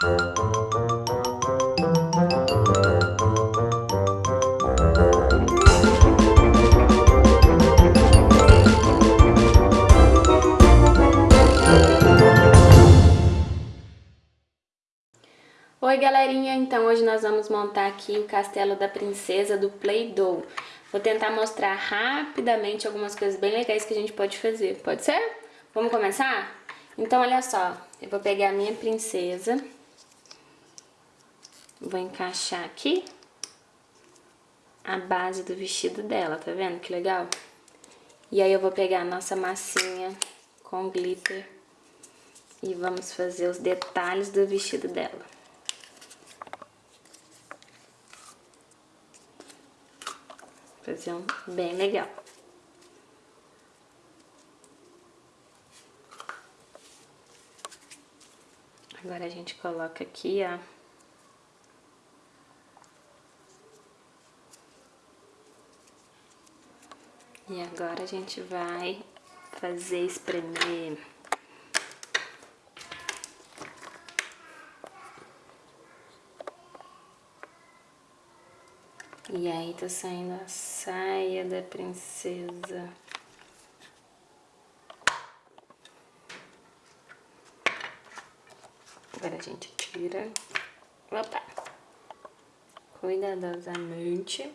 Oi galerinha, então hoje nós vamos montar aqui o castelo da princesa do Play-Doh. Vou tentar mostrar rapidamente algumas coisas bem legais que a gente pode fazer, pode ser? Vamos começar? Então olha só, eu vou pegar a minha princesa, vou encaixar aqui a base do vestido dela, tá vendo que legal? E aí eu vou pegar a nossa massinha com glitter e vamos fazer os detalhes do vestido dela. Fazer um bem legal. Agora a gente coloca aqui, ó. E agora a gente vai fazer espremer E aí tá saindo a saia da princesa. Agora a gente tira. Opa! Cuidadosamente.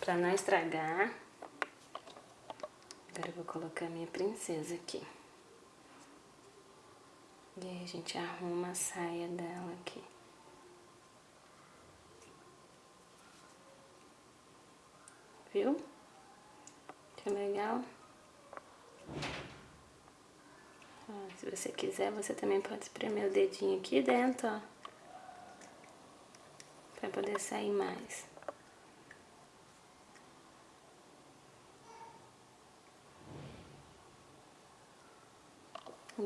Pra não estragar. Agora eu vou colocar minha princesa aqui. E aí a gente arruma a saia dela aqui. viu? Que legal. Ó, se você quiser, você também pode espremer o dedinho aqui dentro, ó. Pra poder sair mais.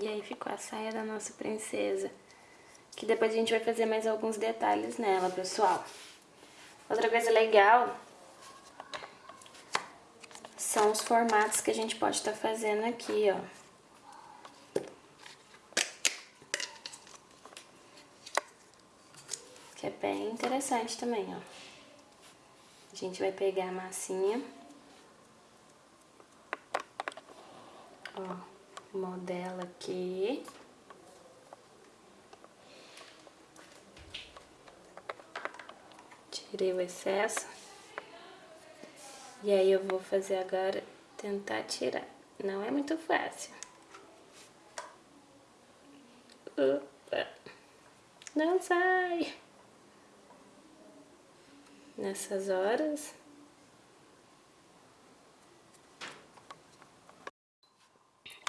E aí ficou a saia da nossa princesa. Que depois a gente vai fazer mais alguns detalhes nela, pessoal. Outra coisa legal são os formatos que a gente pode estar tá fazendo aqui, ó. Que é bem interessante também, ó. A gente vai pegar a massinha. Ó, modela aqui. Tirei o excesso. E aí eu vou fazer agora, tentar tirar. Não é muito fácil. Opa! Não sai! Nessas horas...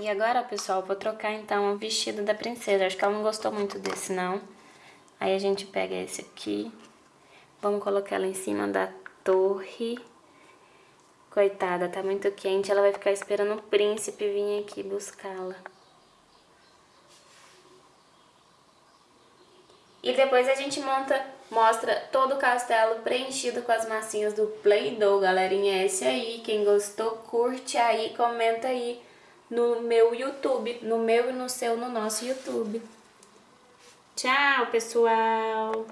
E agora, pessoal, vou trocar então o vestido da princesa. Acho que ela não gostou muito desse, não. Aí a gente pega esse aqui. Vamos colocar ela em cima da torre. Coitada, tá muito quente, ela vai ficar esperando o príncipe vir aqui buscá-la. E depois a gente monta, mostra todo o castelo preenchido com as massinhas do Play-Doh, galerinha. É esse aí, quem gostou, curte aí, comenta aí no meu YouTube, no meu e no seu, no nosso YouTube. Tchau, pessoal!